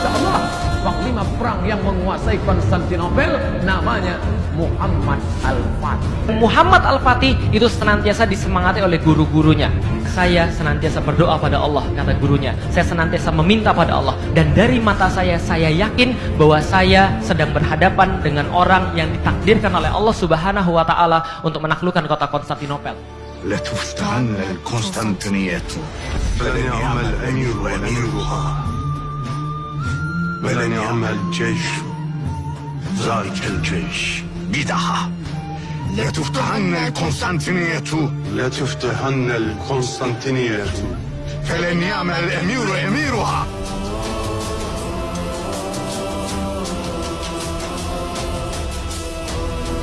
Masya Allah, panglima perang yang menguasai Konstantinopel namanya Muhammad Al-Fatih. Muhammad Al-Fatih itu senantiasa disemangati oleh guru-gurunya. Saya senantiasa berdoa pada Allah, kata gurunya. Saya senantiasa meminta pada Allah. Dan dari mata saya, saya yakin bahwa saya sedang berhadapan dengan orang yang ditakdirkan oleh Allah Subhanahu wa Ta'ala untuk menaklukkan kota Konstantinopel. لتفتحن القسطنطينية فلنعم الأمير أميرها ولنعم الجيش ذلك الجيش بدها لتفتحن القسطنطينية لتفتحن القسطنطينية فلنعم الأمير أميرها